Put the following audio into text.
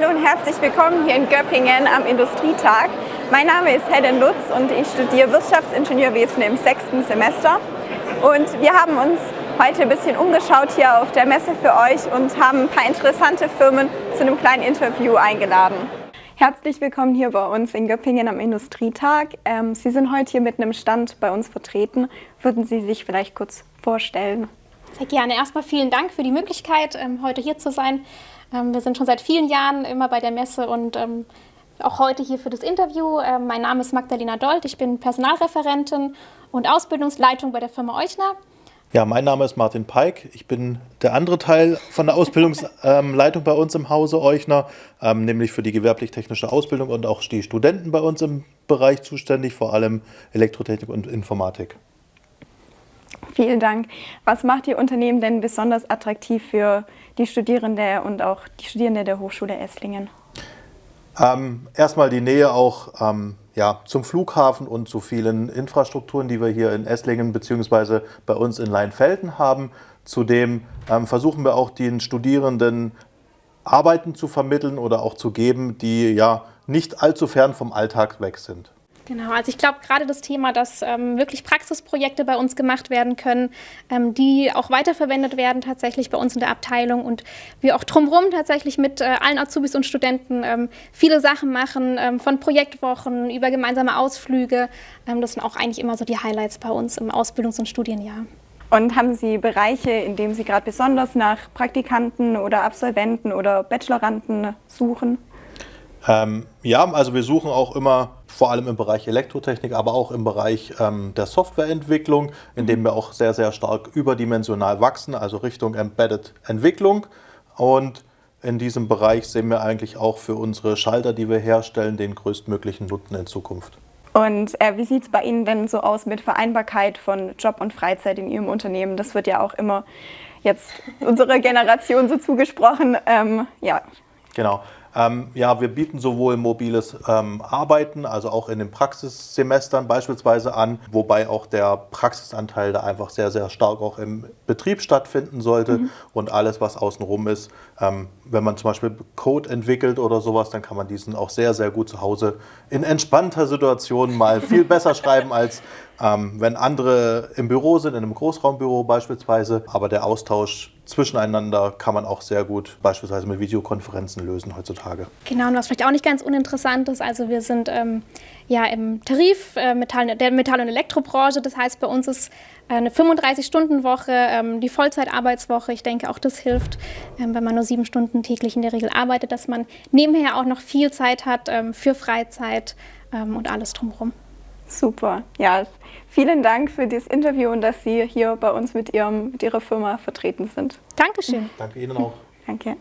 Hallo und herzlich willkommen hier in Göppingen am Industrietag. Mein Name ist Helen Lutz und ich studiere Wirtschaftsingenieurwesen im sechsten Semester. Und wir haben uns heute ein bisschen umgeschaut hier auf der Messe für euch und haben ein paar interessante Firmen zu einem kleinen Interview eingeladen. Herzlich willkommen hier bei uns in Göppingen am Industrietag. Ähm, Sie sind heute hier mit einem Stand bei uns vertreten. Würden Sie sich vielleicht kurz vorstellen? Sehr gerne. Erstmal vielen Dank für die Möglichkeit, ähm, heute hier zu sein. Ähm, wir sind schon seit vielen Jahren immer bei der Messe und ähm, auch heute hier für das Interview. Mein Name ist Magdalena Dold, ich bin Personalreferentin und Ausbildungsleitung bei der Firma Euchner. Ja, mein Name ist Martin Peik. Ich bin der andere Teil von der Ausbildungsleitung bei uns im Hause Euchner, ähm, nämlich für die gewerblich-technische Ausbildung und auch die Studenten bei uns im Bereich zuständig, vor allem Elektrotechnik und Informatik. Vielen Dank. Was macht Ihr Unternehmen denn besonders attraktiv für die Studierende und auch die Studierende der Hochschule Esslingen? Ähm, erstmal die Nähe auch ähm, ja, zum Flughafen und zu vielen Infrastrukturen, die wir hier in Esslingen bzw. bei uns in Leinfelden haben. Zudem ähm, versuchen wir auch den Studierenden Arbeiten zu vermitteln oder auch zu geben, die ja nicht allzu fern vom Alltag weg sind. Genau, also ich glaube gerade das Thema, dass ähm, wirklich Praxisprojekte bei uns gemacht werden können, ähm, die auch weiterverwendet werden tatsächlich bei uns in der Abteilung und wir auch drumherum tatsächlich mit äh, allen Azubis und Studenten ähm, viele Sachen machen, ähm, von Projektwochen über gemeinsame Ausflüge. Ähm, das sind auch eigentlich immer so die Highlights bei uns im Ausbildungs- und Studienjahr. Und haben Sie Bereiche, in denen Sie gerade besonders nach Praktikanten oder Absolventen oder Bacheloranden suchen? Ähm, ja, also wir suchen auch immer vor allem im Bereich Elektrotechnik, aber auch im Bereich ähm, der Softwareentwicklung, in dem wir auch sehr, sehr stark überdimensional wachsen, also Richtung Embedded Entwicklung. Und in diesem Bereich sehen wir eigentlich auch für unsere Schalter, die wir herstellen, den größtmöglichen Nutzen in Zukunft. Und äh, wie sieht es bei Ihnen denn so aus mit Vereinbarkeit von Job und Freizeit in Ihrem Unternehmen? Das wird ja auch immer jetzt unserer Generation so zugesprochen. Ähm, ja. Genau. Ähm, ja, wir bieten sowohl mobiles ähm, Arbeiten, also auch in den Praxissemestern beispielsweise an, wobei auch der Praxisanteil da einfach sehr, sehr stark auch im Betrieb stattfinden sollte mhm. und alles, was außenrum ist. Ähm, wenn man zum Beispiel Code entwickelt oder sowas, dann kann man diesen auch sehr, sehr gut zu Hause in entspannter Situation mal viel besser schreiben als ähm, wenn andere im Büro sind, in einem Großraumbüro beispielsweise. Aber der Austausch zwischeneinander kann man auch sehr gut beispielsweise mit Videokonferenzen lösen heutzutage. Genau, und was vielleicht auch nicht ganz uninteressant ist, also wir sind ähm, ja im Tarif äh, Metall, der Metall- und Elektrobranche. Das heißt, bei uns ist eine 35-Stunden-Woche, ähm, die Vollzeitarbeitswoche. Ich denke, auch das hilft, ähm, wenn man nur sieben Stunden täglich in der Regel arbeitet, dass man nebenher auch noch viel Zeit hat ähm, für Freizeit ähm, und alles drumherum. Super. Ja, vielen Dank für das Interview und dass Sie hier bei uns mit, Ihrem, mit Ihrer Firma vertreten sind. Dankeschön. Danke Ihnen auch. Danke.